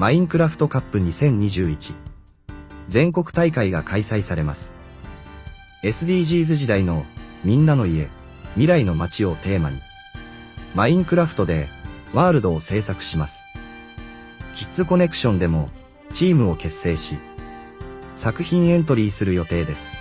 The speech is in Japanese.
マインクラフトカップ2021全国大会が開催されます。SDGs 時代のみんなの家、未来の街をテーマに、マインクラフトでワールドを制作します。キッズコネクションでもチームを結成し、作品エントリーする予定です。